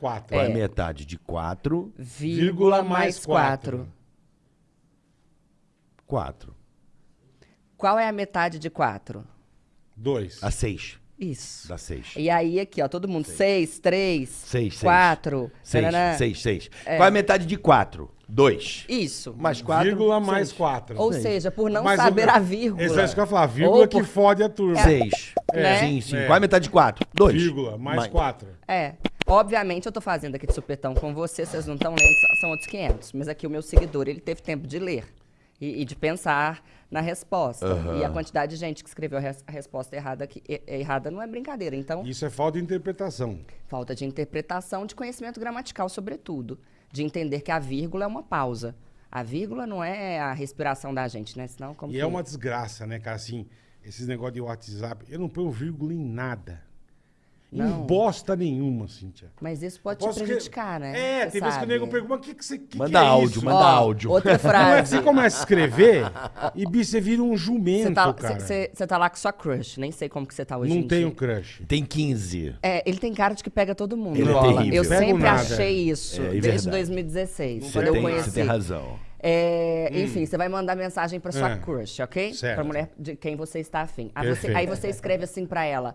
4. Qual é É. a metade de 4? Vírgula mais 4. 4. Qual é a metade de 4? 2. A 6. Isso. Dá 6. E aí, aqui, ó, todo mundo, 6, 3, Seis, seis. 4. 6, 6, 6. Qual é a metade de 4? 2. Isso. Mais 4. Vírgula mais 4. Ou seja, por não Mas saber o- a vírgula. Esse é isso que eu ia falar. Vírgula Ou que por- fode a turma. 6. Né? Sim, sim. É. Qual é a metade de 4? 2. Vírgula mais 4. É. Obviamente, eu tô fazendo aqui de supetão com você, vocês não estão lendo, são- outros 500. Mas aqui o meu seguidor, ele teve tempo de ler e, e de pensar na resposta. E a quantidade de gente que escreveu a, res- a resposta errada, aqui, errada não é brincadeira. Então, Isso é falta de interpretação. falta de interpretação, de conhecimento gramatical, sobretudo. De entender que a vírgula é uma pausa. A vírgula não é a respiração da gente, né? Senão, como E que- é uma desgraça, né, cara? Assim, esses negócios de WhatsApp, eu não ponho vírgula em nada. Em Não. bosta nenhuma, Cíntia. Mas isso pode te Posso que- prejudicar, né? É, Você tem vezes que o nego pergunta, mas o que, que você que Manda que é áudio, isso? manda Ó, áudio. Outra Não é que frase. você começa a escrever e bicho, você vira um Você jumento, tá, cara. cê- cê tá lá com sua crush, nem sei como que você tá hoje não em tenho dia. crush. Tem 15. É, ele tem cara de que pega todo mundo, Ele é Bola. terrível. Eu Pego sempre nada. achei isso, É, é desde verdade. 2016, Você quando eu tem, conheci. você tem razão. É, Enfim, você vai mandar mensagem pra sua É. crush, ok? Certo. Pra mulher de quem você está afim. Aí você, Perfeito. aí você escreve assim pra ela.